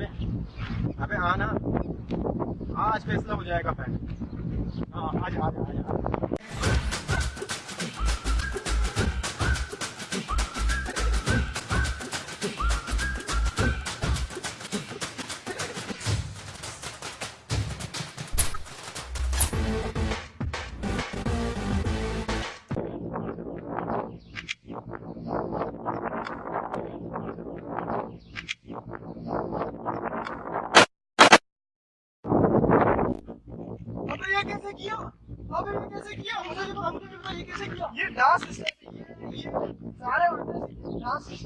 है अबे आना। आज फैसला हो जाएगा फ़ैन हाँ आज आ जा आ जा। किया? अबे ये कैसे किया? मुझे तो हमको नहीं ये कैसे किया? ये डांस स्टेप ये ये सारे उल्टे डांस ये